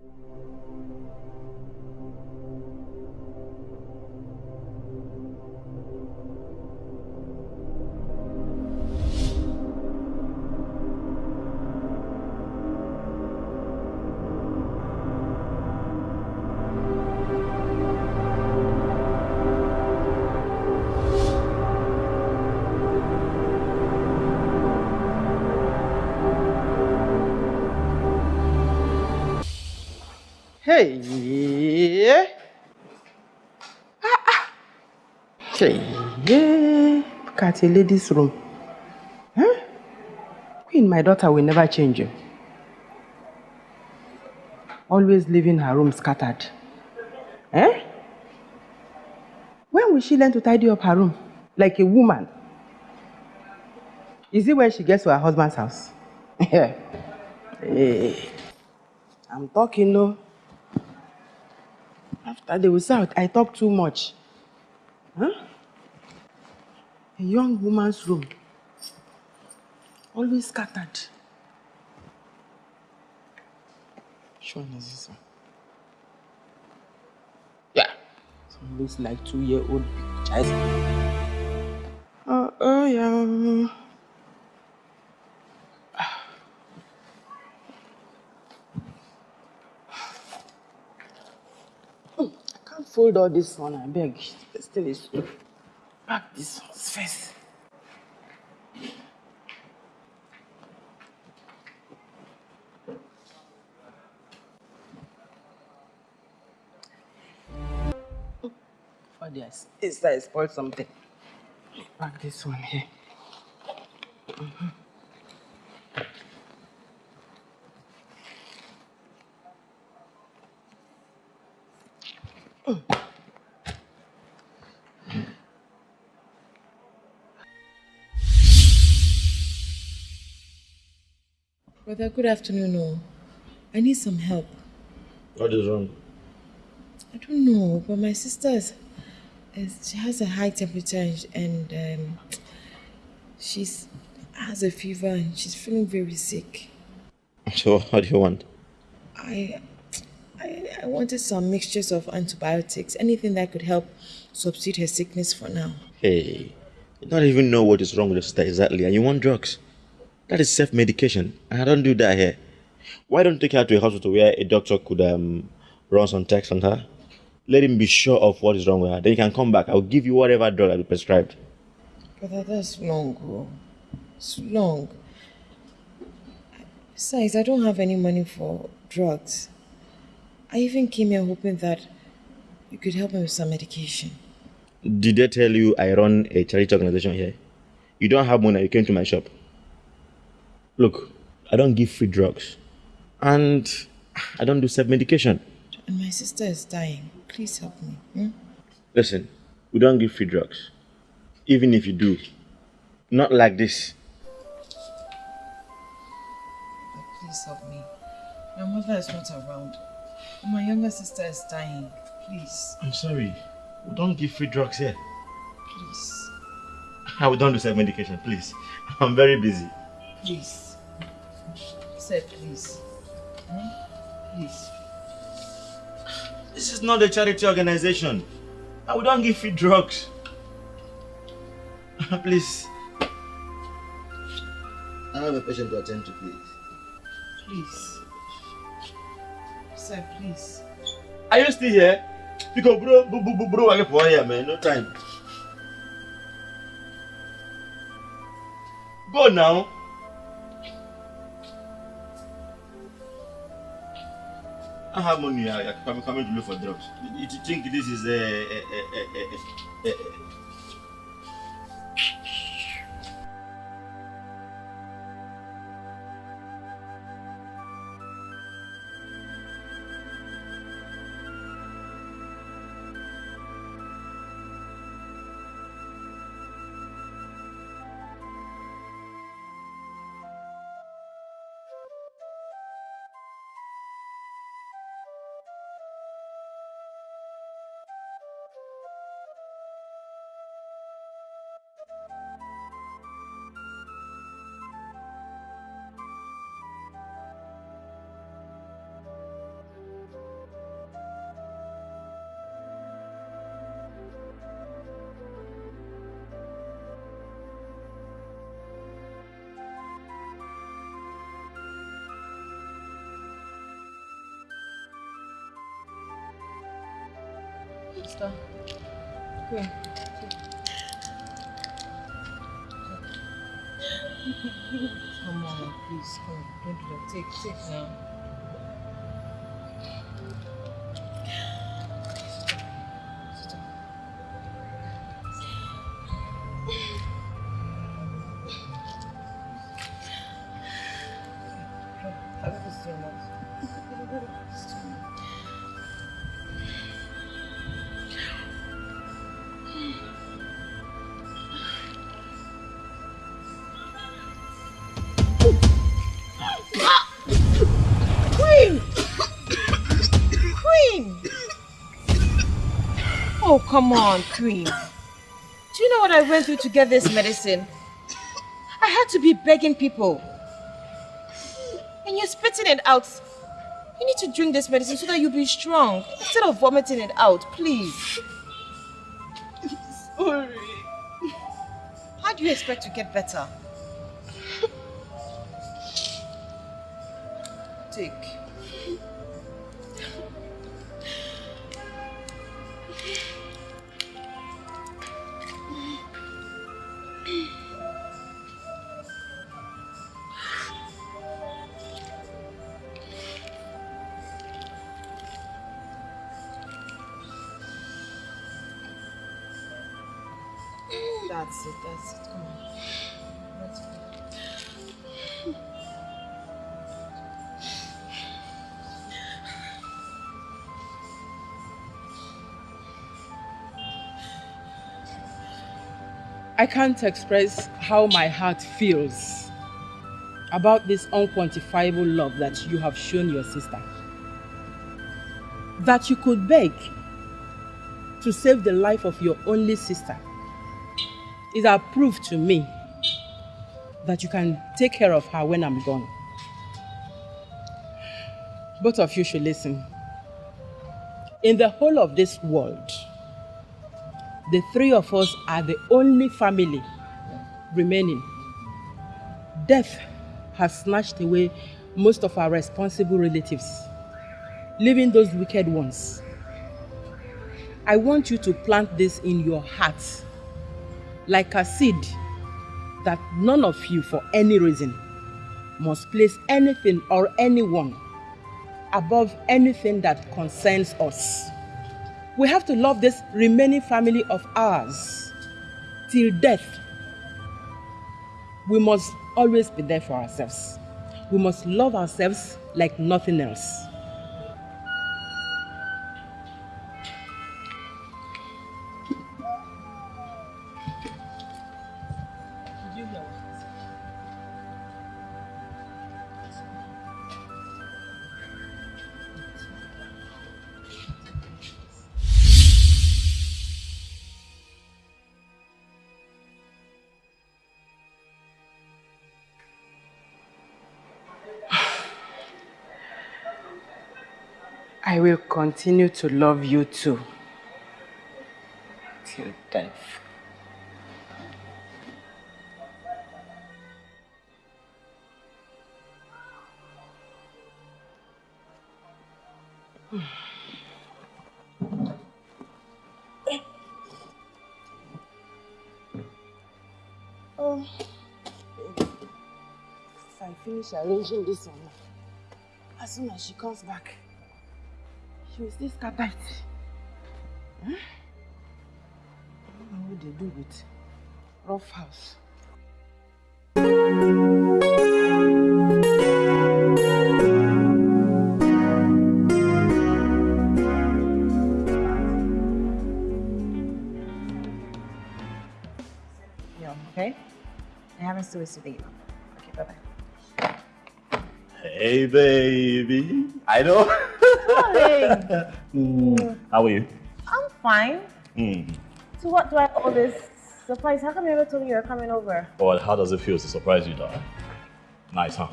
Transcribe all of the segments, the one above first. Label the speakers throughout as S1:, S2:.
S1: うん。Hey! Ah, ah. Hey! Look at a lady's room. Huh? Queen, my daughter will never change you. Always leaving her room scattered. Eh? When will she learn to tidy up her room? Like a woman? Is it when she gets to her husband's house? hey. I'm talking, no. After they will say I talk too much. Huh? A young woman's room. Always scattered. Which one is this one? Yeah. It looks like two-year-old child. Oh, uh, oh yeah. Fold all this one, I beg. Still is pack this one first. For this, this I spoiled something. Pack this one here. Mm -hmm.
S2: Good afternoon. Oh. I need some help.
S3: What is wrong?
S2: I don't know, but my sister is, is she has a high temperature and um, she's has a fever and she's feeling very sick.
S3: So what do you want?
S2: I, I, I wanted some mixtures of antibiotics, anything that could help substitute her sickness for now.
S3: Hey, you don't even know what is wrong with your sister exactly, and you want drugs. That is self-medication, and I don't do that here. Why don't you take her to a hospital where a doctor could um, run some tests on her? Let him be sure of what is wrong with her. Then you can come back. I'll give you whatever drug I be prescribed.
S2: But that's long, bro. It's long. Besides, I don't have any money for drugs. I even came here hoping that you could help me with some medication.
S3: Did they tell you I run a charity organization here? You don't have money, you came to my shop. Look, I don't give free drugs. And I don't do self-medication.
S2: And my sister is dying. Please help me. Hmm?
S3: Listen, we don't give free drugs. Even if you do, not like this.
S2: But please help me. My mother is not around. My younger sister is dying. Please.
S3: I'm sorry. We don't give free drugs here.
S2: Please.
S3: I don't do self-medication, please. I'm very busy.
S2: Please said, please. Hmm? Please.
S3: This is not a charity organization. I we don't give free drugs. please. I have a patient to attend to, please.
S2: Please. Sir, please.
S3: Are you still here? Because bro, bro, bro, bro, I get for here, man. No time. Go now. I have money. I, am coming to look for drugs. You think this is a, a, a, a, a, a
S2: Come on, please, come. Don't do that. Take, take now. Come on, Queen. Do you know what I went through to get this medicine? I had to be begging people. And you're spitting it out. You need to drink this medicine so that you'll be strong. Instead of vomiting it out, please.
S1: Sorry.
S2: How do you expect to get better? Take.
S1: I can't express how my heart feels about this unquantifiable love that you have shown your sister. That you could beg to save the life of your only sister is a proof to me that you can take care of her when I'm gone. Both of you should listen. In the whole of this world, the three of us are the only family remaining. Death has snatched away most of our responsible relatives, leaving those wicked ones. I want you to plant this in your heart like a seed that none of you, for any reason, must place anything or anyone above anything that concerns us. We have to love this remaining family of ours till death. We must always be there for ourselves. We must love ourselves like nothing else. Continue to love you too. Till death. Oh, if I finish arranging this one, as soon as she comes back, she this scatter it. Huh? Hmm? I don't know what they do with rough house.
S4: Okay? I haven't still today. Okay, bye-bye.
S5: Hey, baby. I know.
S4: Darling,
S5: Mm, How are you?
S4: I'm fine.
S5: Mm.
S4: So what do I owe this surprise? How come you never told me you were coming over?
S5: Well, how does it feel to surprise you, darling? Nice, huh?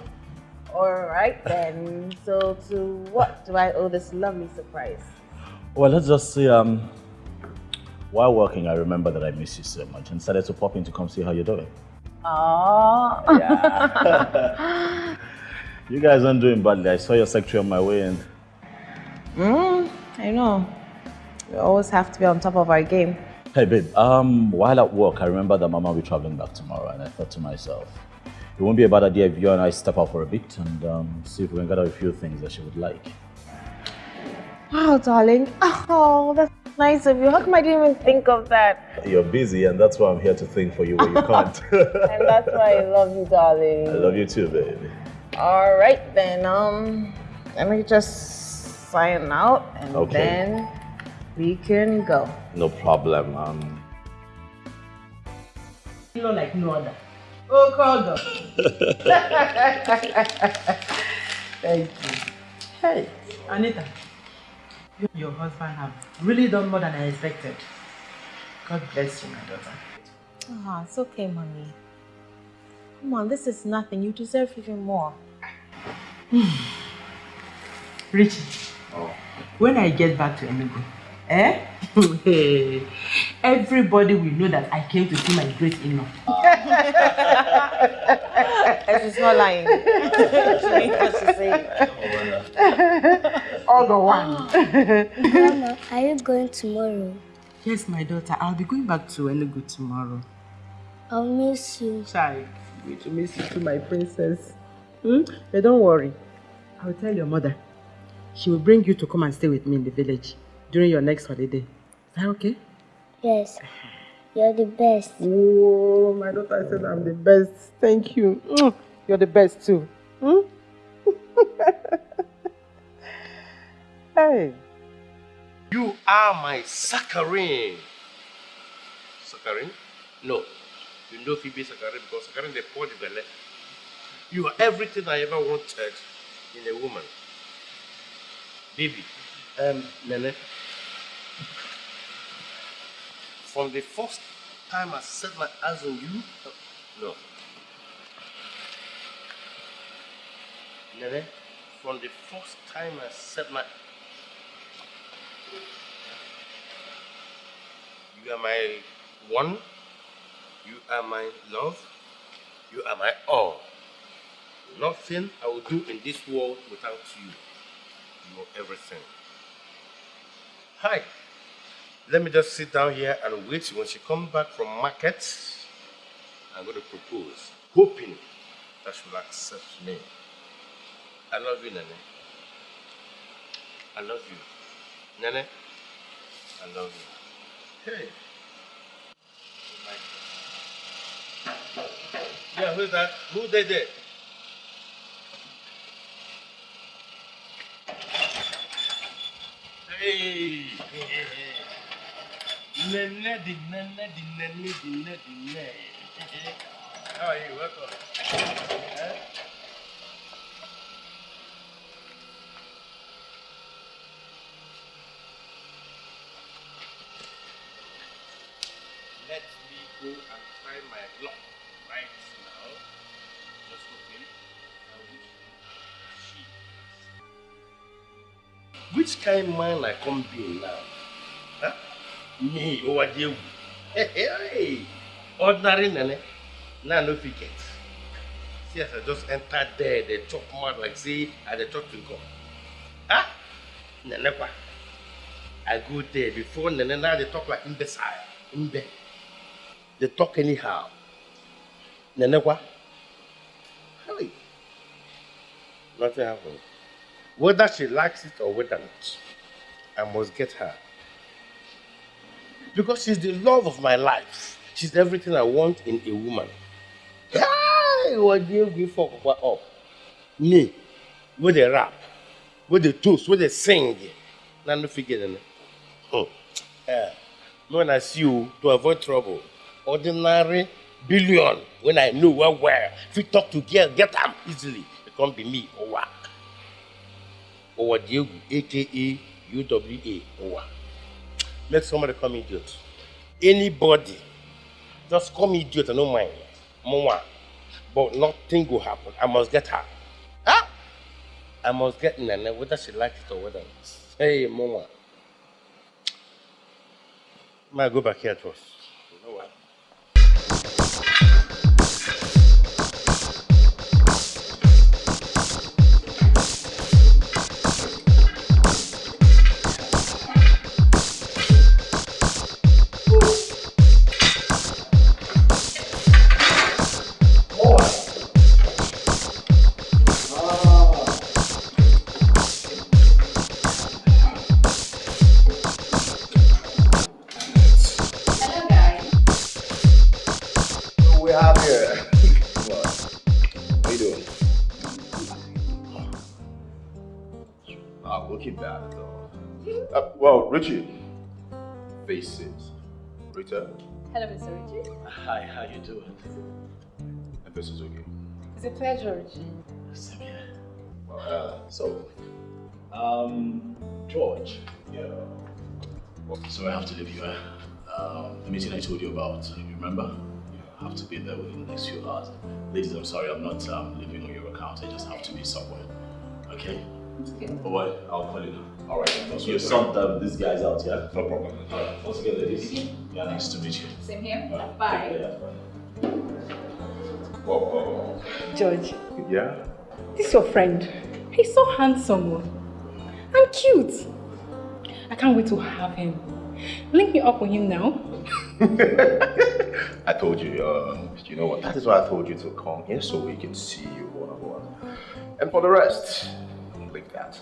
S4: Alright then. So to what do I owe this lovely surprise?
S5: Well, let's just say, um, while working, I remember that I miss you so much and decided to pop in to come see how you're doing.
S4: Oh.
S5: Yeah. you guys aren't doing badly. I saw your secretary on my way and
S4: Mm, I know.
S2: We always have to be on top of our game.
S5: Hey, babe. Um, while at work, I remember that Mama will be traveling back tomorrow, and I thought to myself, it won't be a bad idea if you and I step out for a bit and um, see if we can get gather a few things that she would like.
S2: Wow, darling. Oh, that's nice of you. How come I didn't even think of that?
S5: You're busy, and that's why I'm here to think for you when you can't.
S2: And that's why I love you, darling.
S5: I love you too, baby.
S2: All right, then. Um, let me just sign out, and
S5: Okay.
S2: then we can go.
S5: No problem. Um,
S1: You know, like no other. Oh, God. Thank you. Hey, Anita. You and your husband have really done more than I expected. God bless you, my daughter.
S2: Ah, it's okay, mommy. Come on, this is nothing. You deserve even more.
S1: Richie, when I get back to Enugu, eh? Hey, Everybody will know that I came to see my great in-law.
S2: And she's not lying. she means what she saying.
S1: All the one.
S6: Grandma, are you going tomorrow?
S1: yes, my daughter, I'll be going back to Enugu tomorrow.
S6: I'll miss you.
S1: Child, going to miss you too, my princess. Hmm? But don't worry. I'll tell your mother. She will bring you to come and stay with me in the village during your next holiday. Is that okay?
S6: Yes, you're the best.
S1: Oh, my daughter said I'm the best. Thank you. Mm, You're the best too. Hmm? hey.
S7: You are my saccharine. Saccharine? No. You know Phoebe saccharine because saccharine they pour the belly. You are everything I ever wanted in a woman. Baby, um, Nene. From the first time I set my eyes on you, no. Nene, from the first time I set my You are my one. You are my love. You are my all. Nothing I will do in this world without you. Are everything. Hi. Let me just sit down here and wait when she comes back from market. I'm going to propose, hoping that she will accept me. I love you, Nene. I love you. Nene, I love you. Hey. Yeah, who's that? Who did it? Nene, the nene, the nene, the nene, the nene. How are you? Welcome. Eh? Kind man I come be now? Huh? Me, oh, what you? Hey, ordinary nene. Now no forget. See as I just enter there, they chop mouth like say I the chop to come. Huh? Nene kwa. I go there before nene now they talk like imbecile. Imbe. They talk anyhow. Nene kwa. Hey. Nothing happened. Whether she likes it or whether not, I must get her. Because she's the love of my life. She's everything I want in a woman. Hey, what do you what up? Me, with the rap, with the toast, with the sing. Now no it. Oh. When I see you to avoid trouble, ordinary billion. When I know well where, if you talk to girl, get them easily. It can't be me or what? Or Diego, aka UWA or what? Make somebody call me idiot. Anybody, just call me idiot. I don't mind. Mama. But nothing will happen. I must get her. Huh? I must get Nana, whether she likes it or whether not. Hey. Might go back here first. You know what?
S8: Face it. Rita,
S9: Hello, Mr. Richie.
S5: Hi, how you doing?
S8: and this is okay.
S9: It's a pleasure, Richie.
S5: Same here.
S8: Well, uh, so,
S5: Um, George.
S8: yeah.
S5: So I have to leave you. Um, the meeting I told you about, you remember? You have to be there within the next few hours. Ladies, I'm sorry, I'm not um, leaving on your account. I just have to be somewhere. Okay?
S9: Okay.
S5: Oh, boy, I'll call you now.
S8: All right. That's
S5: You
S8: good.
S5: sort um, these guys out, yeah?
S8: No problem.
S5: Alright, once again, ladies. Yeah, nice to meet you.
S9: Same here.
S5: Alright,
S9: Bye.
S5: take care, yeah,
S8: Whoa, whoa,
S10: George.
S8: Yeah?
S10: this is your friend. He's so handsome and cute. I can't wait to have him. Link me up with him now.
S8: I told you, um, you know what? That is why I told you to come here so we can see you one on one. And for the rest, leave that.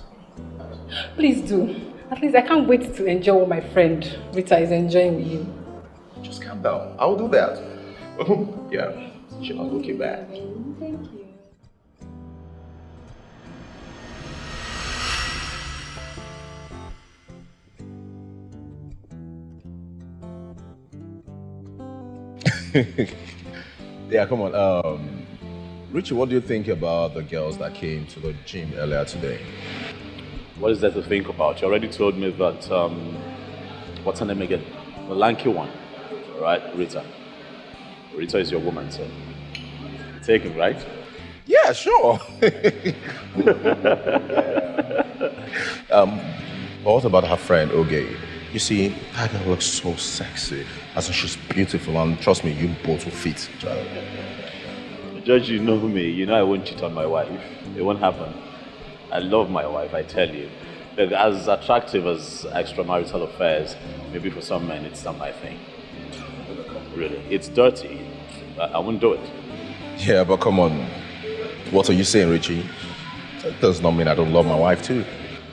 S10: Please do. At least I can't wait to enjoy what my friend Rita is enjoying with you.
S8: Just calm down. I'll do that. yeah, she's not looking bad.
S10: Thank you.
S8: Yeah, come on. Um, Richie, what do you think about the girls that came to the gym earlier today?
S5: What is there to think about? You already told me that, um, what's her name again? The lanky one, right? Rita. Rita is your woman, so take him, right?
S8: Yeah, sure. um, but what about her friend, Oge? You see, that girl looks so sexy. As in, she's beautiful, and trust me, you both will fit.
S5: George, you know me. You know I won't cheat on my wife. It won't happen. I love my wife, I tell you. Look, as attractive as extramarital affairs, maybe for some men it's not my thing. Really, it's dirty. I, I won't do it.
S8: Yeah, but come on. What are you saying, Richie? That does not mean I don't love my wife, too.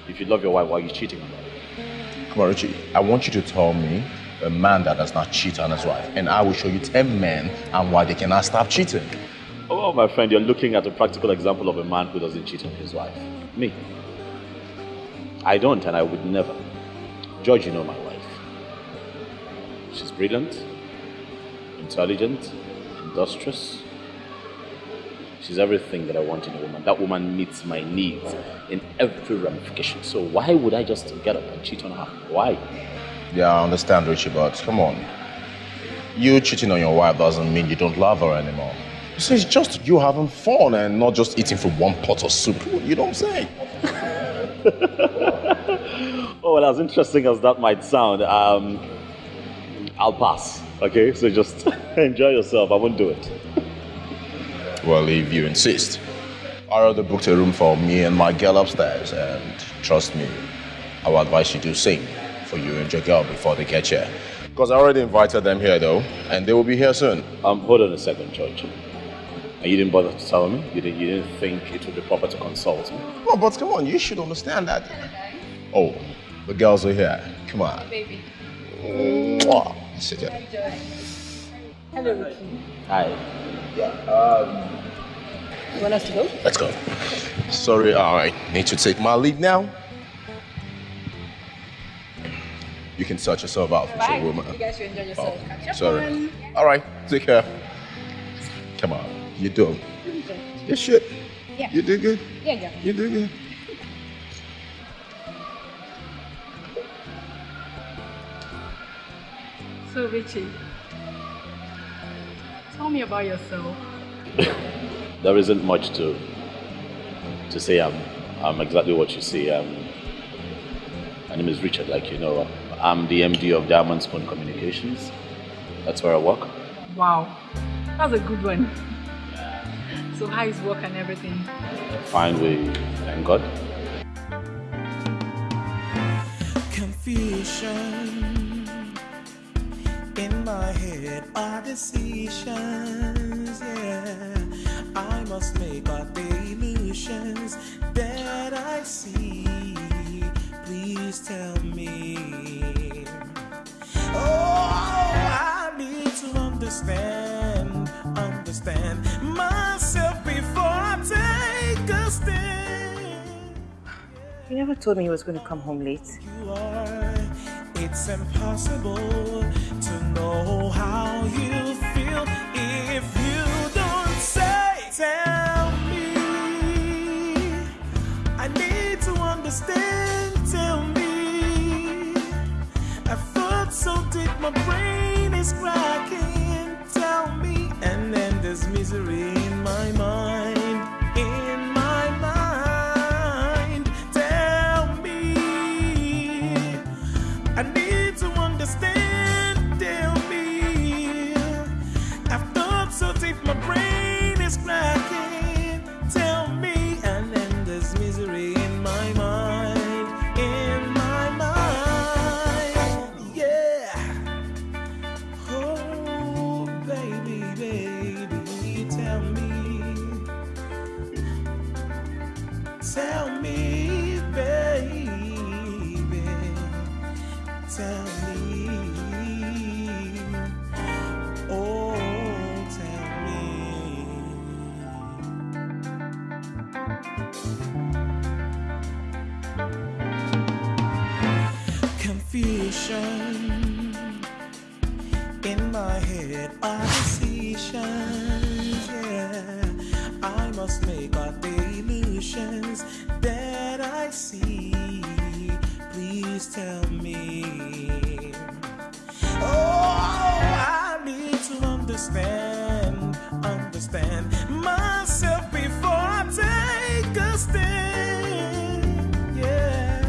S5: If you love your wife, why are you cheating on her?
S8: Come on, Richie. I want you to tell me a man that does not cheat on his wife, and I will show you 10 men and why they cannot stop cheating.
S5: Oh, my friend, you're looking at a practical example of a man who doesn't cheat on his wife. Me. I don't, and I would never. George, you know my wife. She's brilliant, intelligent, industrious. She's everything that I want in a woman. That woman meets my needs in every ramification. So why would I just get up and cheat on her? Why?
S8: Yeah, I understand, Richie, but come on. You cheating on your wife doesn't mean you don't love her anymore. So it's just you having fun and not just eating from one pot of soup. You know what I'm saying?
S5: Oh, well, as interesting as that might sound, um, I'll pass. Okay, so just enjoy yourself. I won't do it.
S8: Well, if you insist. I already booked a room for me and my girl upstairs, and trust me, I will advise you to sing for you and your girl before they get here. Because I already invited them here, though, and they will be here soon.
S5: Um, hold on a second, George. And you didn't bother to tell me? You didn't, you didn't think it would be proper to consult me?
S8: No, but come on, you should understand that. Oh, the girls are here. Come on.
S9: Baby.
S8: Mwah. Sit here.
S10: Hello, Ricky.
S5: Hi.
S10: Um, you want us to go?
S8: Let's go. Sorry, I need to take my leave now. You can sort yourself out,
S10: Bye.
S8: Sure, Woman.
S10: You guys should enjoy yourself.
S8: Oh,
S10: Catch up
S8: sorry.
S10: on-
S8: All right, take care. Come on, you do. good. You should.
S10: Yeah.
S8: You do good.
S10: Yeah, yeah.
S8: You do good.
S10: So, Richie, tell me about yourself.
S5: There isn't much to to say. I'm, I'm exactly what you see. Um, my name is Richard, like you know. I'm the MD of Diamond Spoon Communications. That's where I work.
S10: Wow, that's a good one. So, how is work and everything?
S5: Fine, we thank God.
S11: Confusion in my head are decisions. Yeah, I must make up the illusions that I see. Please tell me. Oh, I need to understand, understand myself before I take a stand.
S2: You never told me he was going to come home late.
S11: You are, it's impossible to know how you feel if you don't say. Tell me, I need to understand. Tell me, I thought so deep, my brain is cracking. Misery in my mind. Must make out the illusions that I see. Please tell me. Oh, I need to understand, understand myself before I take a stand. Yeah,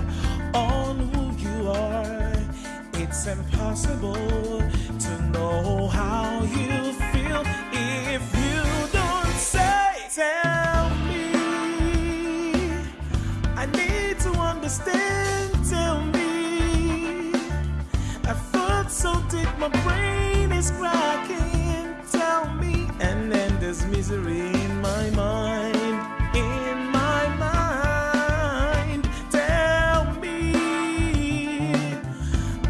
S11: on who you are. It's impossible to know how you my brain is cracking. Tell me, and then there's misery in my mind. In my mind, tell me.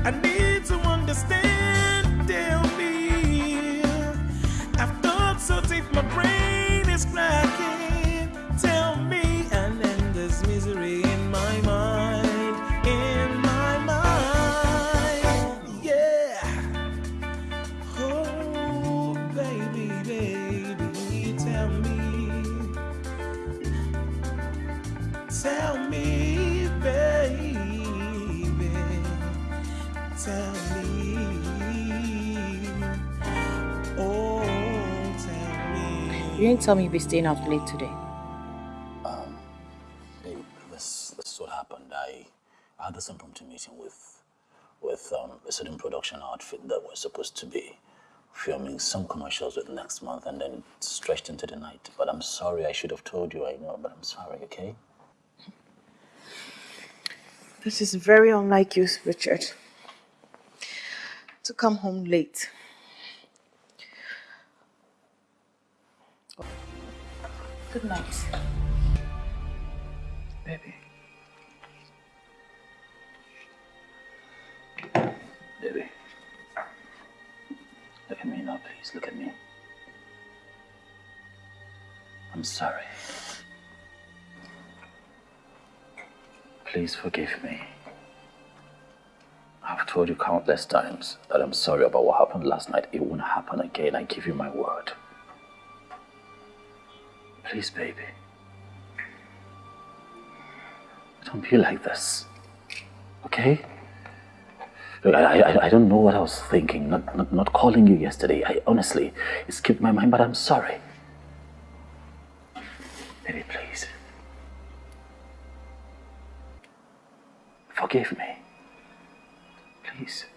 S11: I need to understand. Tell me. I've thought so deep, my brain is cracking.
S2: Didn't tell me you'd be staying out late today.
S5: Um, babe, this, this is what happened. I, I had this impromptu meeting with with um, a certain production outfit that was supposed to be filming some commercials with next month and then it stretched into the night. But I'm sorry, I should have told you, I know, but I'm sorry, okay?
S2: This is very unlike you, Richard. To come home late. Good night.
S5: Baby. Baby. Look at me now, please. Look at me. I'm sorry. Please forgive me. I've told you countless times that I'm sorry about what happened last night. It won't happen again. I give you my word. Please, baby. Don't be like this. Okay? Look, I, I, I don't know what I was thinking. Not, not, not calling you yesterday. I honestly, it skipped my mind, but I'm sorry. Baby, please. Forgive me. Please. Please.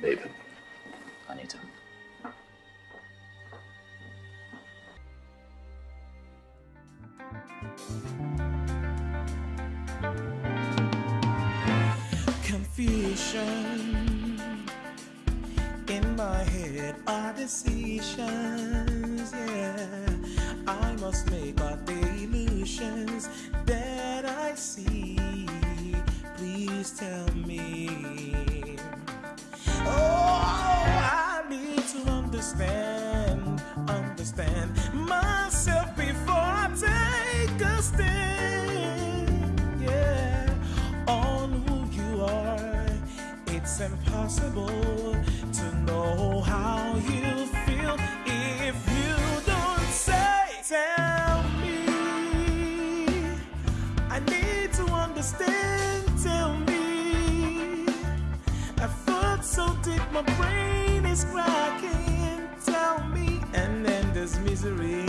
S5: Baby. I need to.
S11: Confusion in my head are decisions. Yeah, I must make out the illusions that I see. Please tell me. Oh, I need to understand, understand myself before I take a stand. Yeah, on who you are, it's impossible. Misery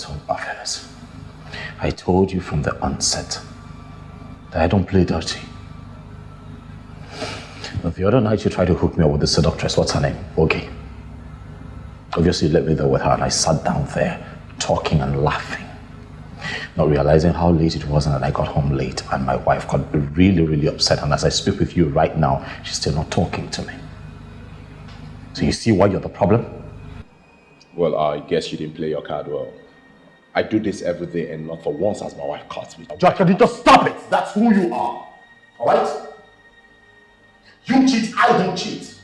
S5: extramarital affairs. I told you from the onset that I don't play dirty. But the other night you tried to hook me up with the seductress, what's her name? Okay. Obviously you let me there with her and I sat down there talking and laughing. Not realizing how late it was and that I got home late and my wife got really, really upset and as I speak with you right now, she's still not talking to me. So you see why you're the problem?
S8: Well, I guess you didn't play your card well. I do this every day and not for once has my wife caught me.
S5: Jack, can you just stop it? That's who you are. Alright? You cheat, I don't cheat.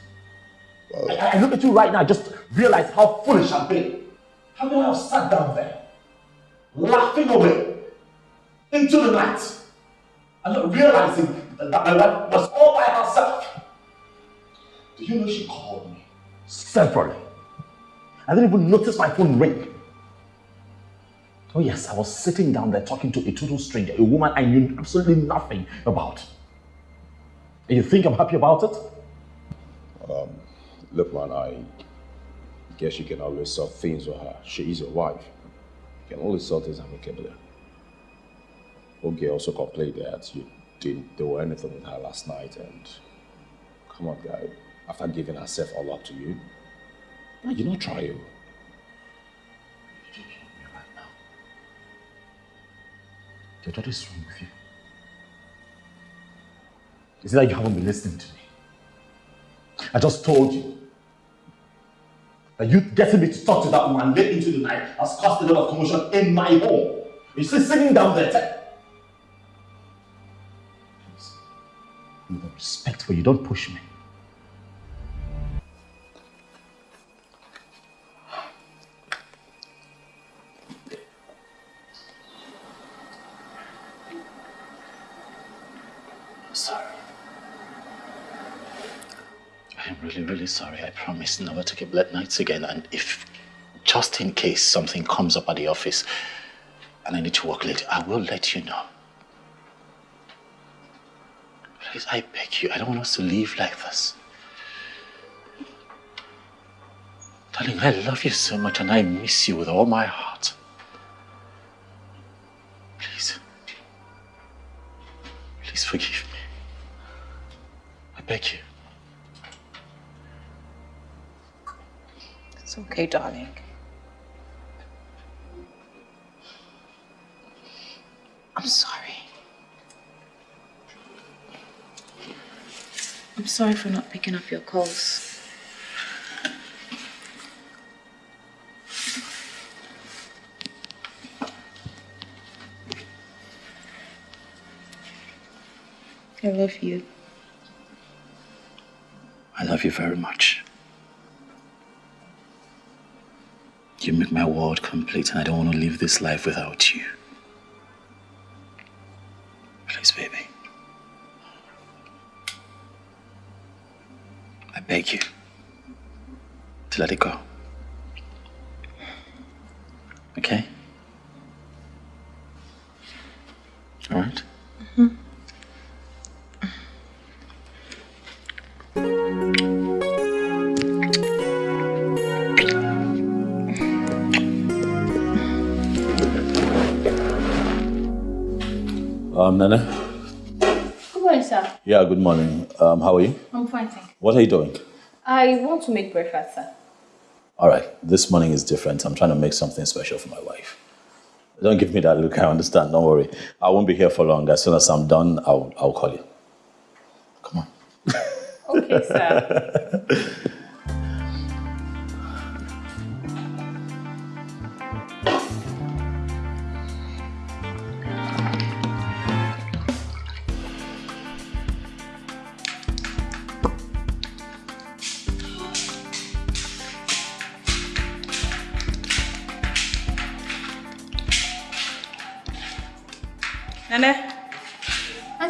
S5: I, I look at you right now, just realize how foolish I've been. How can I have sat down there, laughing away into the night, and not realizing that my wife was all by herself? Do you know she called me severally? I didn't even notice my phone ring. Oh yes, I was sitting down there talking to a total stranger, a woman I knew absolutely nothing about. And you think I'm happy about it?
S8: Um, look, man, I guess you can always sort things with her. She is your wife. You can always sort things amicably. Okay, also complained that you didn't do anything with her last night, and come on, guy. After giving herself all up to you, why you not try
S5: what is wrong with you? Is it that you haven't been listening to me? I just told you that you getting me to talk to that woman late into the night has caused a lot of commotion in my home. You still sitting down there. Please, with respect for you, don't push me. Sorry. I promise never to keep late nights again. And if, just in case something comes up at the office and I need to work late, I will let you know. Please, I beg you, I don't want us to leave like this. Darling, I love you so much and I miss you with all my heart. Please. Please forgive me. I beg you.
S2: It's okay, darling. I'm sorry. I'm sorry for not picking up your calls. I love you.
S5: I love you very much. Make my world complete, and I don't want to live this life without you. Please, baby. I beg you to let it go. Um, Nana?
S10: Good morning, sir.
S5: Yeah, good morning. Um, how are you?
S10: I'm fine, thank you.
S5: What are you doing?
S10: I want to make breakfast, sir.
S5: All right, this morning is different. I'm trying to make something special for my wife. Don't give me that look. I understand. Don't worry. I won't be here for long. As soon as I'm done, I'll, I'll call you. Come on.
S10: okay, sir.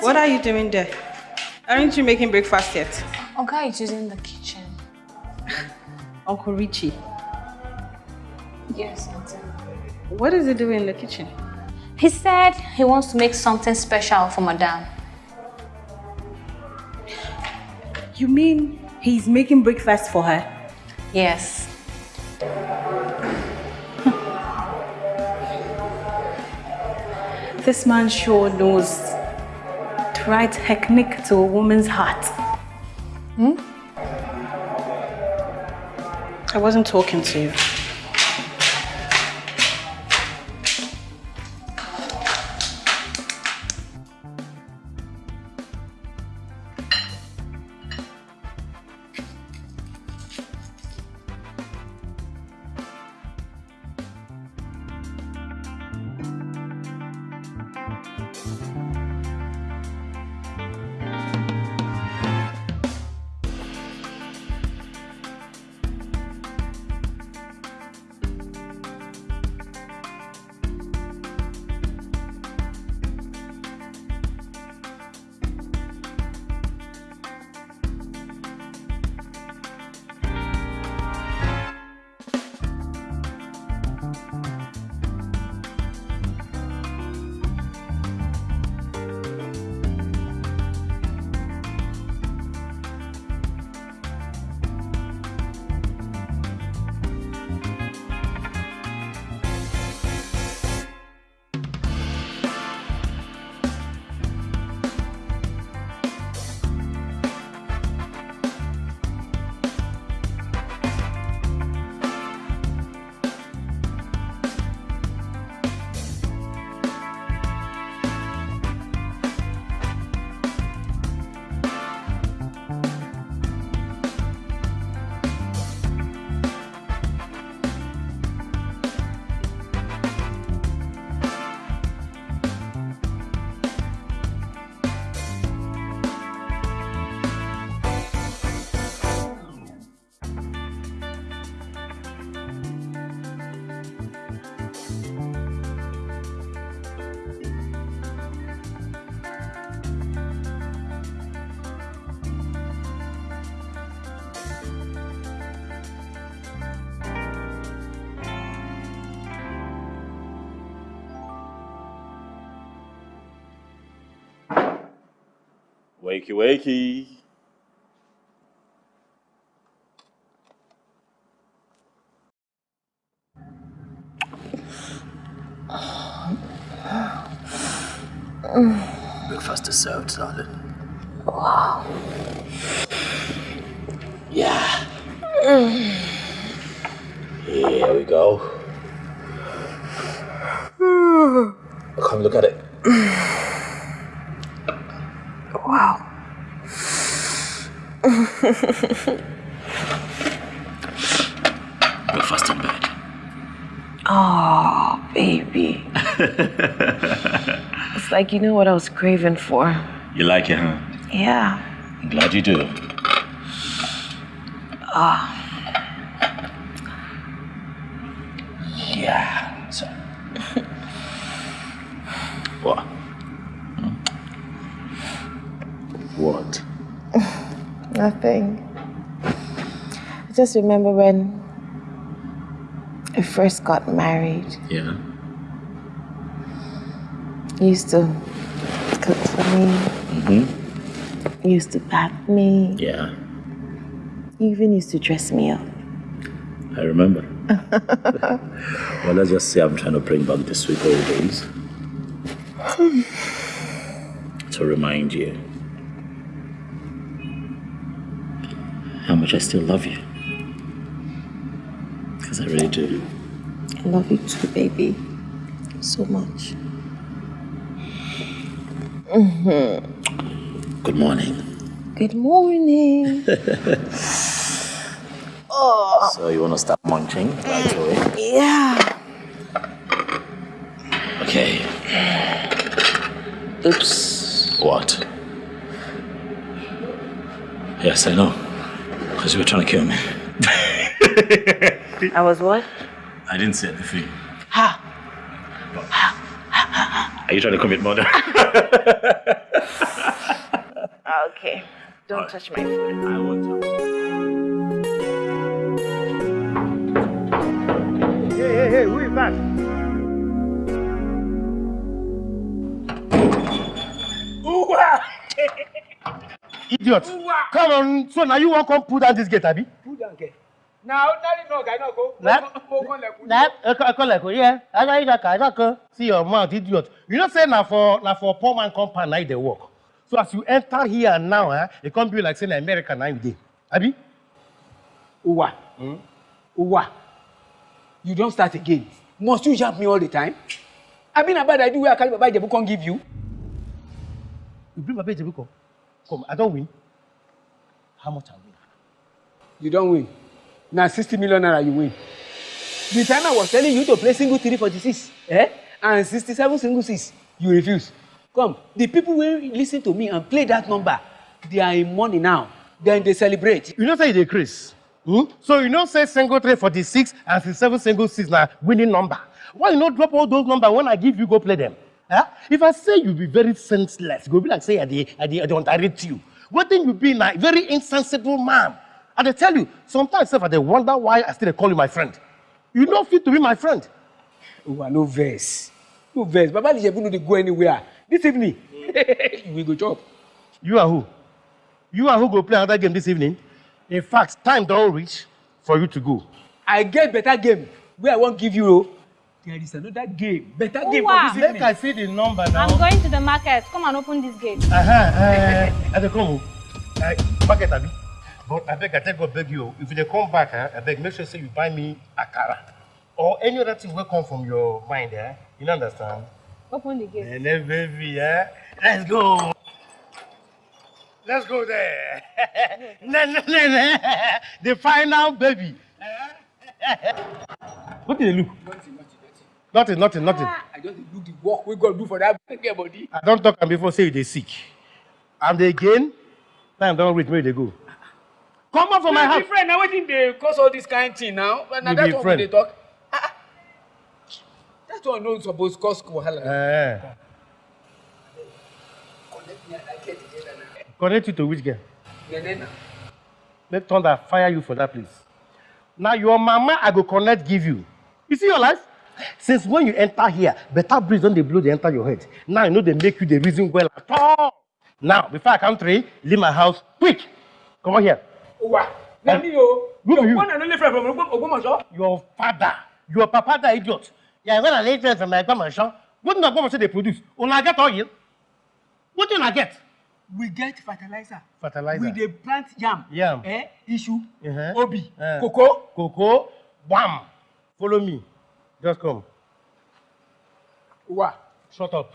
S12: what are you doing there? Aren't you making breakfast yet?
S10: Oga is using the kitchen.
S12: Uncle Richie,
S10: Yes, auntie.
S12: what is he doing in the kitchen?
S10: He said he wants to make something special for Madame.
S12: You mean he's making breakfast for her?
S10: Yes.
S12: This man sure knows right technique to a woman's heart.
S10: Hmm?
S12: I wasn't talking to you.
S5: Wakey, wakey. Breakfast is served, darling.
S2: Wow.
S5: Yeah. Mm. Here we go. Come look at it.
S2: Wow.
S5: Breakfast in bed.
S2: oh, baby. It's like you know what I was craving for.
S5: You like it, huh?
S2: Yeah.
S5: I'm glad you do.
S2: Ah.
S5: Yeah. So. what? Hmm? What?
S2: Nothing. I just remember when I first got married.
S5: Yeah.
S2: Used to cook for me.
S5: Mm-hmm.
S2: Used to bath me.
S5: Yeah.
S2: You even used to dress me up.
S5: I remember. well, let's just say I'm trying to bring back the sweet old days. to remind you how much I still love you. Because I really do.
S13: I love you too, baby. So much. Mm-hmm.
S5: Good morning.
S13: Good morning. oh.
S5: So you want to start munching right away?
S13: Yeah.
S5: Okay. Oops. What? Yes, I know. Because you were trying to kill me.
S13: I was what?
S5: I didn't say anything.
S13: Ha.
S5: Are you trying to commit murder?
S13: Ah, okay. Don't touch my food.
S5: I won't
S7: Hey, hey, hey, who is that?
S14: Uwa!
S7: Idiot. Come on, so now you want to come pull down this gate, Abi?
S14: Pull down gate. Now, now, no, guy, no, go.
S7: That, like, yeah. I got that guy, that See your mouth, idiot. You know, say now for now for poor man compound, now they work. So as you enter here now, eh, it can't be like saying America now you dey. Abi?
S14: Uwa.
S7: Hmm?
S14: Uwa. You don't start again. Must you jump me all the time? I mean, about I do where I carry Baba Ijebu can't give you.
S7: You bring Baba Ijebu come. Come, I don't win. How much I win?
S14: You don't win. Now 60 million naira you win. The time I was telling you to play single 346, eh? And 67 single 6, you refuse. Come, the people will listen to me and play that number. They are in money now. Then they celebrate.
S7: You know say you dey craze. Hmm? So you know say single three forty six and sixty-seven single six na winning number. Why you no drop all those numbers when I give you go play them? Huh? If I say you be very senseless, go be like say I dey I dey I dey underrate you. Wetin you be na very insensible man. I dey tell you, sometimes sef I wonder why I still dey call you my friend. You no fit to be my friend.
S14: Uwa, no verse. No verse. Baba Ijebu no dey go anywhere. This evening, we go chop.
S7: You are who? You are who go play another game this evening? In fact, time don reach for you to go.
S14: I get better game wey I wan give you o. There is another game, better game for
S15: Uwa.
S14: this evening.
S7: Make I see the number now.
S15: I'm going to the market. Come and open this gate.
S7: Uh-huh, uh, I dey come o. Uh, market abi. But abeg I take God beg you if you dey come back, eh, abeg make sure say you buy me akara or any other thing wey come from your mind. Eh? You understand?
S15: Open the gate.
S7: Nene baby, eh? Let's go. Let's go there. Nene, nene. The final baby. What did they look? Nothing, nothing, nothing.
S14: I just dey look the work wey God do for that body.
S7: I don talk am before say you dey sick. And again, time don reach you dey go. Come out from my house.
S14: friend na wetin dey cause all this kind thing now. Na that one we dey talk. Ah, ah. That one no suppose cause wahala.
S7: Eh.
S14: Connect me and I get together now.
S7: Connect you to which girl?
S14: Nene na.
S7: Let thunder fire you for that place. Now your mama I go connect give you. You see your life? Since when you enter here, better breeze don dey blow dey enter your head. Now you know dey make you dey reason well at all. Now before I count three, leave my house quick. Come on here.
S14: Uwa, na me o.
S7: Who be you?
S14: One and only friend from Ogbo- Ogbomoso.
S7: Your father, your papa that idiot. Yeah, when I lay friends from my grandma, what na grandma dey produce? Una get oil? What una get?
S14: We get fertilizer.
S7: Fertilizer.
S14: We dey plant yam.
S7: Yam.
S14: Eh, issue,
S7: Uh-huh.
S14: obi,
S7: Eh.
S14: cocoa.
S7: Cocoa, wham. Follow me. Just come.
S14: Uwa.
S7: Shut up.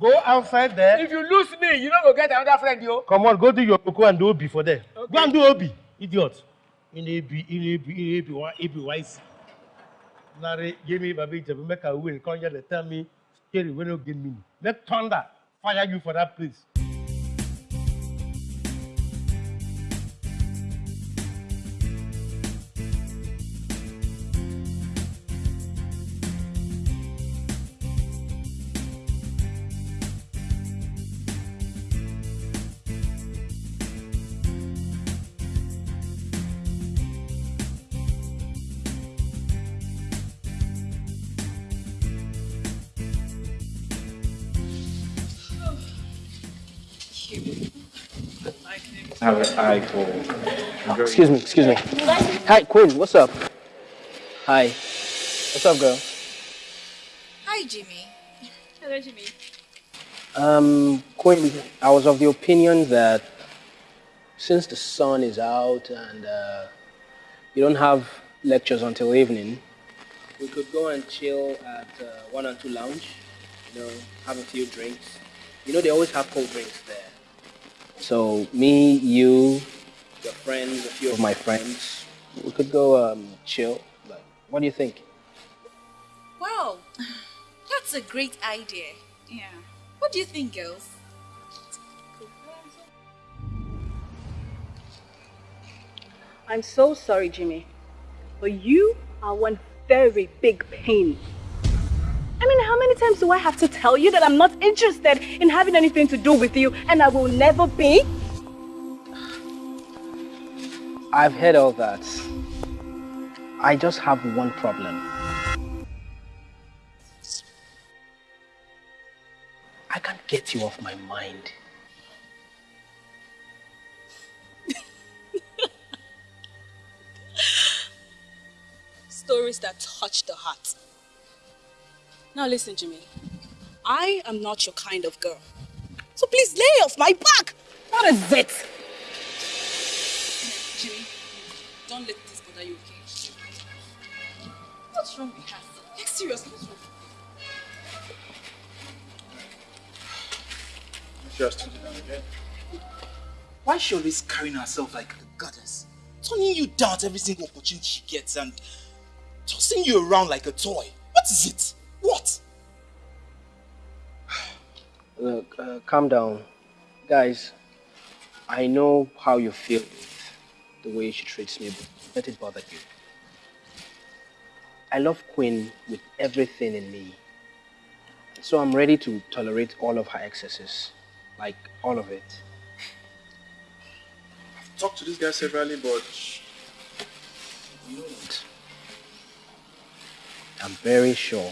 S7: Go outside there.
S14: If you lose me, you no go get another friend yo.
S7: Come on, go do your cocoa and do obi for there. Go and do obi, idiot. In ebi, in ebi, in ebi, wa ebi wise. Nare, give me baby Ijebu, make a win. Come here, tell me, scary, we no give me. Let thunder fire you for that place.
S16: Have an eye for.
S17: Excuse me, excuse me. Hi, Quinn, what's up? Hi. What's up, girl?
S18: Hi, Jimmy. Hello, Jimmy.
S17: Um, Quinn, I was of the opinion that since the sun is out and uh, you don't have lectures until evening, we could go and chill at uh, one and two lounge. You know, have a few drinks. You know, they always have cold drinks there. So me, you, your friends, a few of my friends, we could go um, chill. Like, what do you think?
S18: Wow, that's a great idea. Yeah. What do you think, girls?
S13: I'm so sorry, Jimmy, but you are one very big pain. I mean, how many times do I have to tell you that I'm not interested in having anything to do with you and I will never be?
S17: I've heard all that. I just have one problem. I can't get you off my mind.
S12: Stories that touch the heart. Now listen, Jimmy. I am not your kind of girl. So please lay off my back.
S13: What is it?
S12: Jimmy, don't let this bother you, okay? What's wrong with her? Like seriously, what's wrong?
S16: Just again. Why is she always carrying herself like a goddess? Turning you down at every single opportunity she gets and tossing you around like a toy. What is it?
S17: Look, uh, calm down. Guys, I know how you feel with the way she treats me, but let it bother you. I love Queen with everything in me. So I'm ready to tolerate all of her excesses. Like, all of it.
S16: I've talked to this guy severally, but
S17: You know what? I'm very sure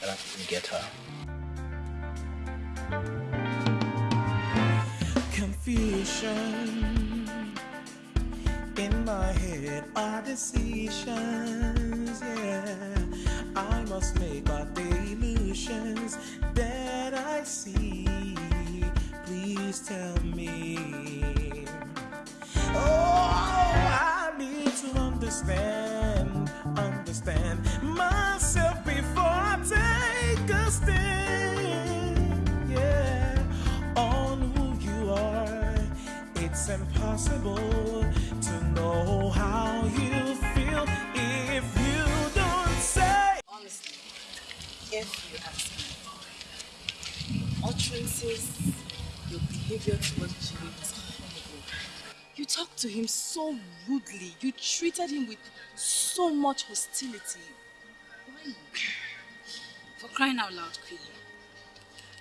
S17: that I can get her.
S11: Confusion in my head are decisions. Yeah, I must make but the illusions that I see. Please tell me. Oh, I need to understand, understand It's impossible to know how you feel if you don't say.
S12: Honestly, if you ask me, utterances, your behavior towards Jimmy was horrible. You talked to him so rudely. You treated him with so much hostility. Why? For crying out loud, Queen.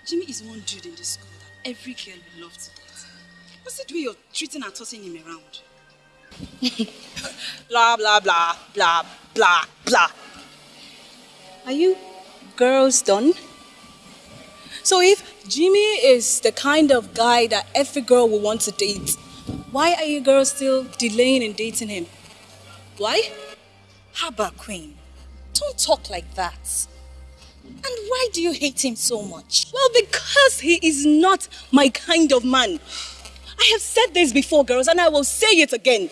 S12: Jimmy is one dude in this school that every girl would love to. What's the way you're treating and tossing him around? blah, blah, blah, blah, blah, blah. Are you girls done? So if Jimmy is the kind of guy that every girl will want to date, why are you girls still delaying in dating him? Why? Haba Queen, don't talk like that. And why do you hate him so much? Well, because he is not my kind of man. I have said this before, girls, and I will say it again.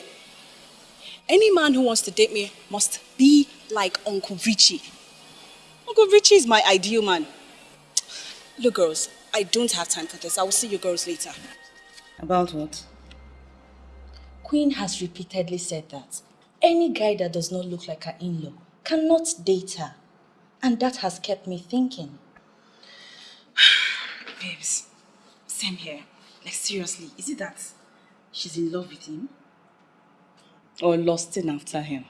S12: Any man who wants to date me must be like Uncle Richie. Uncle Richie is my ideal man. Look, girls, I don't have time for this. I will see you girls later.
S1: About what?
S12: Queen has repeatedly said that any guy that does not look like her in-law cannot date her. And that has kept me thinking. Babes, same here. Like seriously, is it that she's in love with him?
S1: Or lusting after him?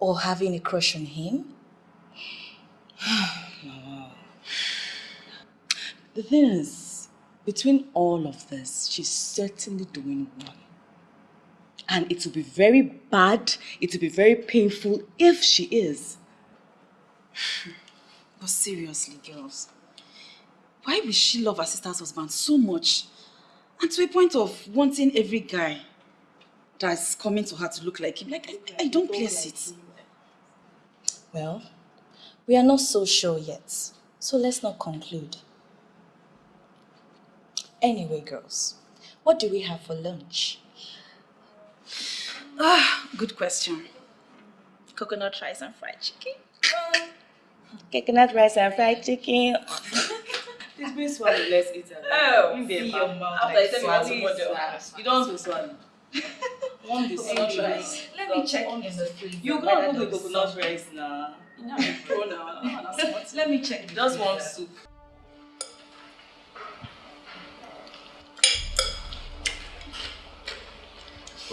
S12: Or having a crush on him?
S1: The thing is, between all of this, she's certainly doing one. And it will be very bad, it will be very painful if she is.
S12: But seriously, girls, why will she love her sister's husband so much? And to a point of wanting every guy that's coming to her to look like him. Like, I, I don't place it. Well, we are not so sure yet. So let's not conclude.
S19: Anyway, girls, what do we have for lunch?
S10: Ah, good question. Coconut rice and fried chicken.
S19: Coconut rice and fried chicken.
S1: This been swallow, let's eat it.
S10: Oh,
S1: In the
S10: see
S1: mouth,
S10: your mouth
S1: After
S10: like
S1: I said
S10: swallow
S1: swallow,
S10: model.
S1: you don't swallow. One the
S10: Coconut
S1: coconut
S10: rice.
S1: rice.
S10: Let me check in the freezer.
S1: You
S10: whether
S1: gotta put the
S10: there is
S1: coconut rice now.
S10: You know, pro now. I'm not smart. Let me check. the
S1: Just one
S10: freezer.
S1: soup.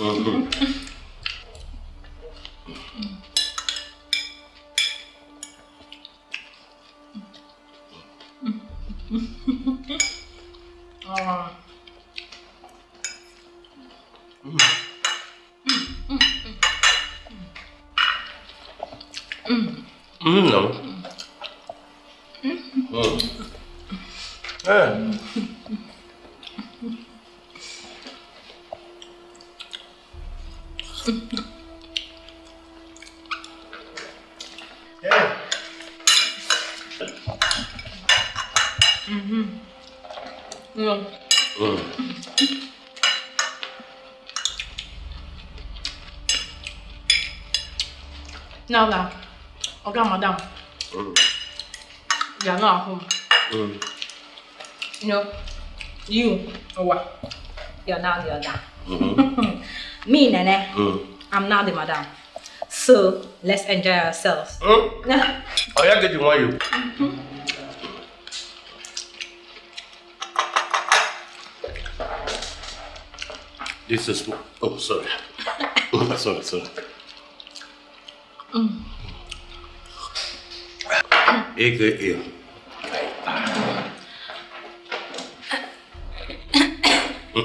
S10: Ah. You know, you, or what? You're now the other.
S7: Mhm.
S10: Me, Nene,
S7: Mm.
S10: I'm now the madam. So, let's enjoy ourselves.
S7: Mm. Oh, yeah, get you want you. This is. Oh, sorry. Oh, sorry, sorry.
S10: Mm.
S7: AKA.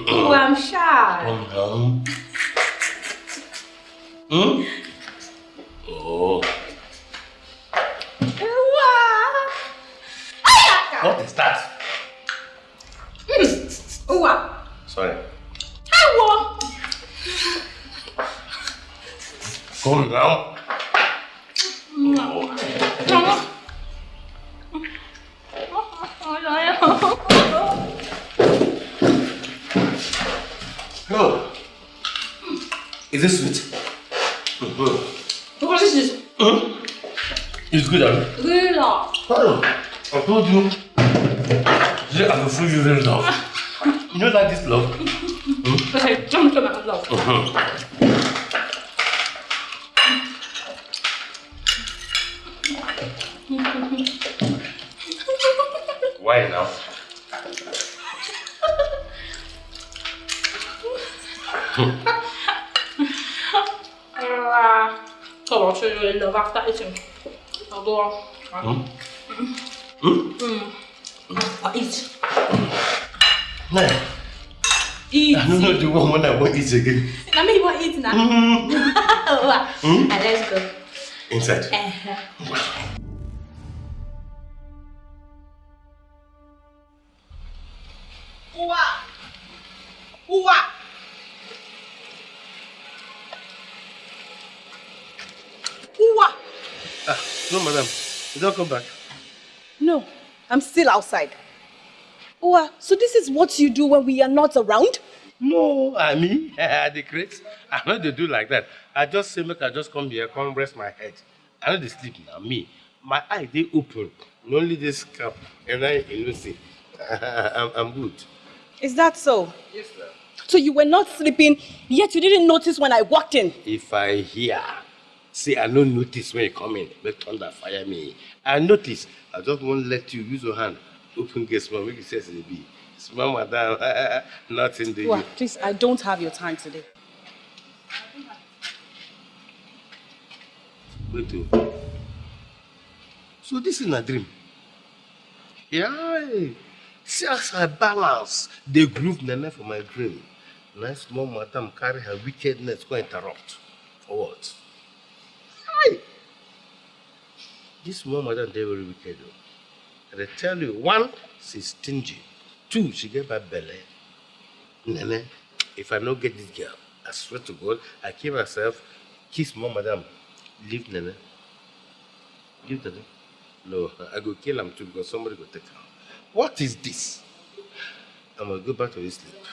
S10: Oh, I'm shy.
S7: Um, Hmm? Told you. Can feel you really love. You know that this love? Again.
S10: I mean, you want eat now?
S7: Mm.
S10: And let's go.
S7: Inside.
S10: Uh-huh.
S2: Uwa! Uwa! Uwa!
S7: Ah, no, madam. You don't come back.
S12: No, I'm still outside. Uwa, so this is what you do when we are not around?
S7: No, I mean, the crate. I know they do like that. I just say, make I just come here, come rest my head. I know they sleep now. Me, my eye, they open. Only this cup, and I, you know, see. I'm, I'm good.
S12: Is that so?
S7: Yes, sir.
S12: So you were not sleeping, yet you didn't notice when I walked in.
S7: If I hear, say I no notice when you come in, make thunder fire me. I notice. I just won't let you use your hand. Open gate small, make it says it be. Small madam, nothing do you.
S12: please, I don't have your time today.
S7: Wait oh. So this is a dream. Yeah. See as I balance the groove nene for my dream. Nice small madam carry her wickedness go interrupt. For what? Hi. This small madam dey very wicked though. And I tell you, one, she's stingy. Two, she get bad belly. Nene, if I no get this girl, I swear to God, I keep myself, kiss mom, madam, leave Nene. Leave Nene. No, I go kill him too because somebody go take her. What is this? I'm gonna go back to sleep.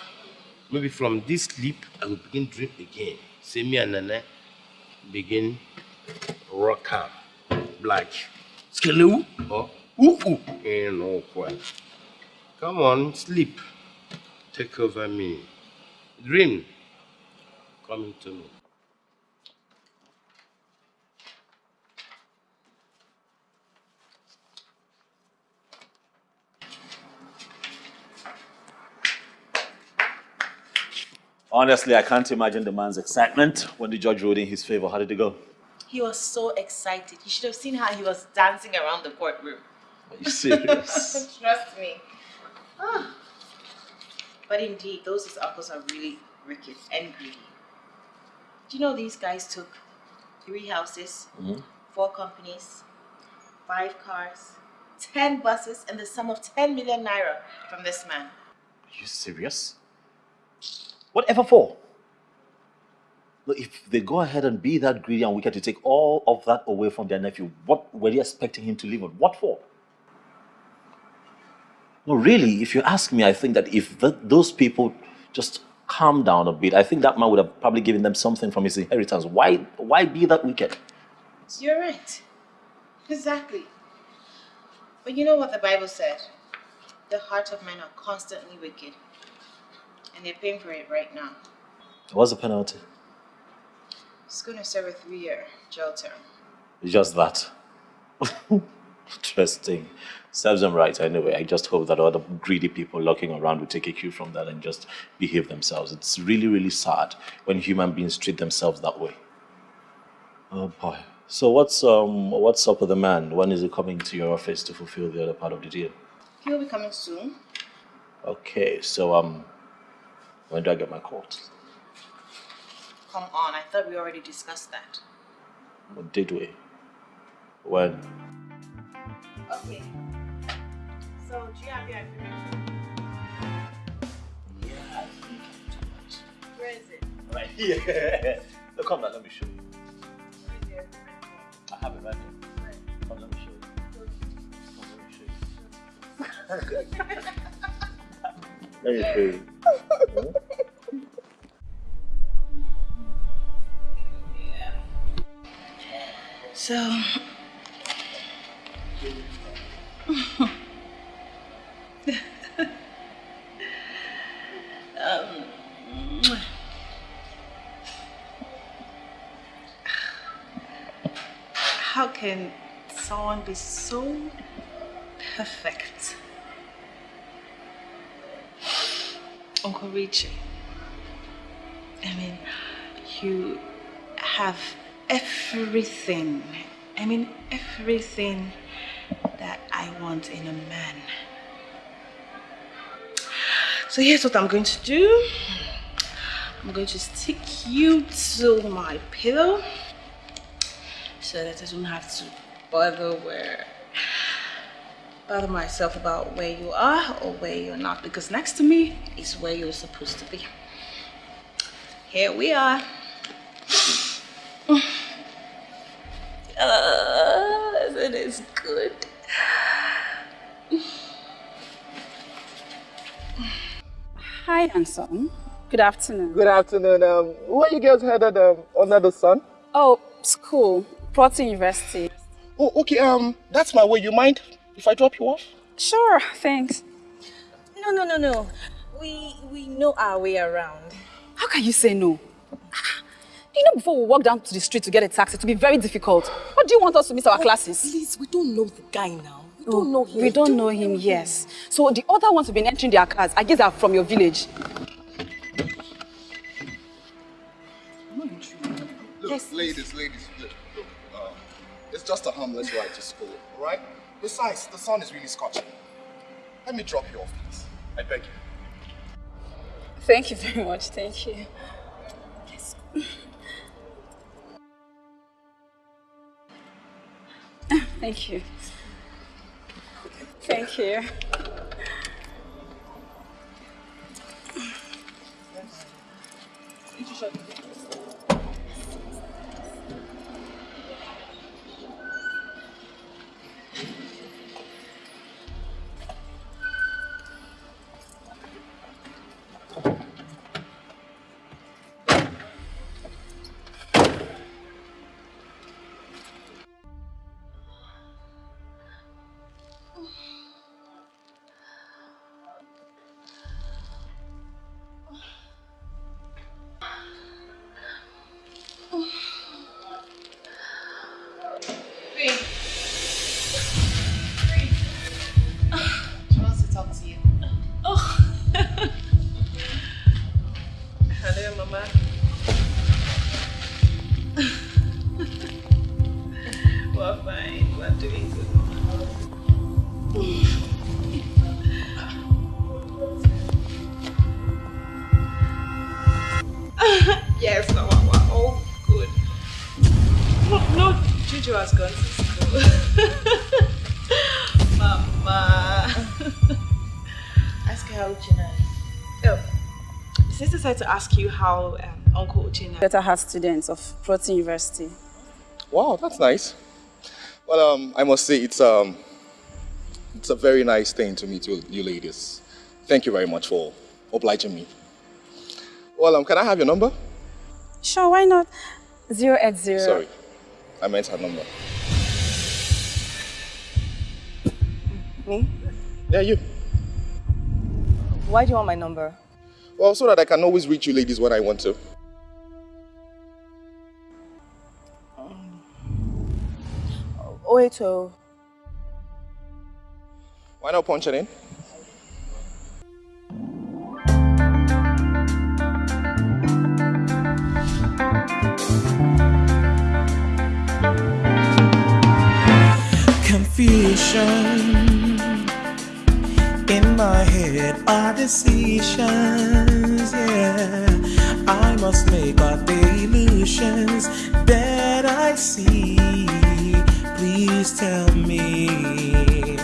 S7: Maybe from this sleep, I will begin dream again. See me and Nene begin rock out black. Skelewu or upu in no quite. Come on, sleep. Take over me. Dream coming to me.
S5: Honestly, I can't imagine the man's excitement when the judge ruled in his favor. How did it go?
S2: He was so excited. You should have seen how he was dancing around the courtroom.
S5: Are you serious?
S2: Trust me. Ah. But indeed, those his uncles are really wicked and greedy. Do you know these guys took three houses,
S5: Mhm.
S2: four companies, five cars, ten buses, and the sum of 10 million naira from this man?
S5: Are you serious? Whatever for? Look, if they go ahead and be that greedy and wicked to take all of that away from their nephew, what were they expecting him to live on? What for? No, really, if you ask me, I think that if th- those people just calm down a bit, I think that man would have probably given them something from his inheritance. Why, why be that wicked?
S2: You're right. Exactly. But you know what the Bible said? The heart of men are constantly wicked. And they're paying for it right now.
S5: What's the penalty?
S2: It's going to serve a three year jail term.
S5: Just that. Interesting. Serves them right anyway. I just hope that other greedy people looking around will take a cue from that and just behave themselves. It's really, really sad when human beings treat themselves that way. Oh boy. So what's um what's up with the man? When is he coming to your office to fulfill the other part of the deal?
S2: He'll be coming soon.
S5: Okay, so um when do I get my court?
S2: Come on, I thought we already discussed that.
S5: What did we? When?
S2: Okay. So, do you have your information?
S5: Yeah.
S2: Where is it?
S5: Right here. so come now, let me show you. I have it right here. Come, let me show you. Come, let me show you. let me show you.
S2: So, um, how can someone be so perfect? Uncle Richie, I mean, you have everything. I mean, everything that I want in a man. So here's what I'm going to do. I'm going to stick you to my pillow so that I don't have to bother where bother myself about where you are or where you're not because next to me is where you're supposed to be. Here we are. Uh, it is good.
S20: Hi, handsome. Good afternoon.
S21: Good afternoon. Um, where you girls headed um, under the sun?
S20: Oh, school. Proto University.
S21: Oh, okay. Um, that's my way. You mind if I drop you off?
S20: Sure, thanks.
S2: No, no, no, no. We we know our way around.
S20: How can you say no? Do you know before we walk down to the street to get a taxi, it will be very difficult. What do you want us to miss our classes?
S2: Please, we don't know the guy now. We
S20: Oh,
S2: don't know him.
S20: We don't know him, yes. So the other ones have been entering their cars. I guess they are from your village.
S22: Look, ladies, ladies, look, look. Um, it's just a harmless ride to school, all right? Besides, the sun is really scorching. Let me drop you off, please. I beg you.
S20: Thank you very much. Thank you. Yes. Thank you. Thank you.
S1: Sister said to ask you how um, Uncle Uchina
S20: Better has students of Protein University.
S22: Wow, that's nice. Well, um, I must say it's um, it's a very nice thing to meet you, you ladies. Thank you very much for obliging me. Well, um, can I have your number?
S20: Sure, why not? 080.
S22: Sorry, I meant her number.
S23: Me?
S22: Yeah, you.
S23: Why do you want my number?
S22: Well, so that I can always reach you ladies when I want to.
S23: Oh, wait, oh.
S22: Why not punch it in?
S11: Confusion in my head are decisions. Yeah, I must make up the illusions that I see. Please tell me.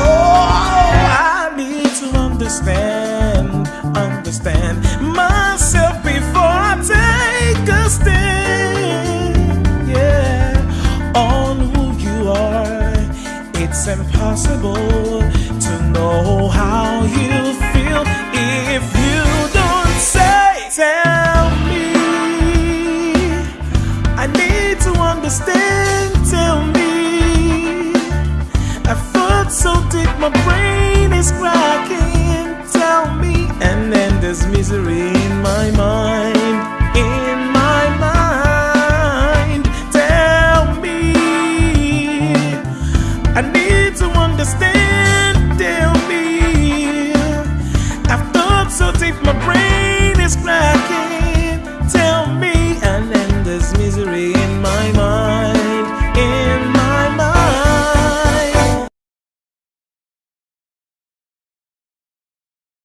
S11: Oh, I need to understand, understand myself before I take a stand. Yeah, on who you are. It's impossible know how you feel if you don't say. Tell me. I need to understand. Tell me. I thought so deep, my brain is cracking. Tell me, and then there's misery in my mind.